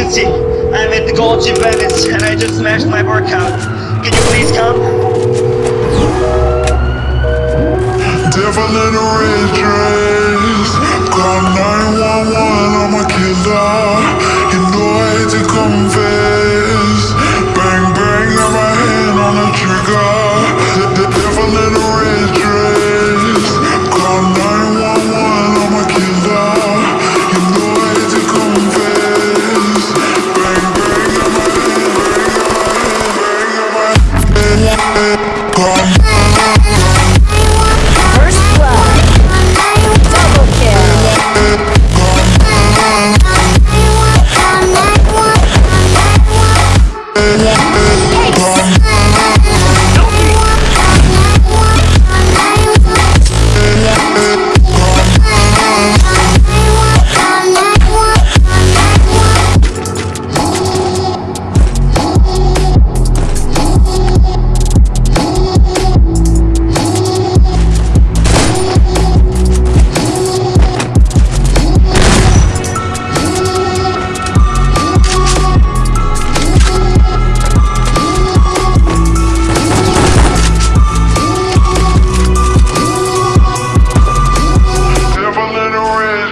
emergency. I'm at the Gold Gym Venice and I just smashed my workout. Can you please come? Devil in a red dress, gone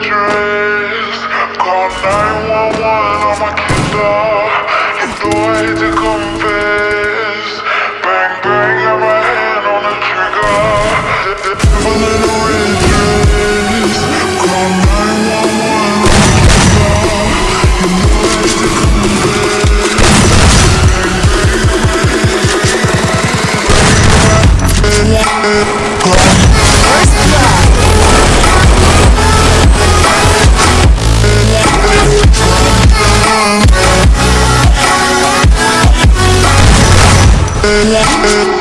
trace Call 911 on my killer You I hate to confess Bang bang, got my hand on the trigger Bullet on red dress Call 911 on my killer to confess. Bang bang, got my hand on the trigger. Thank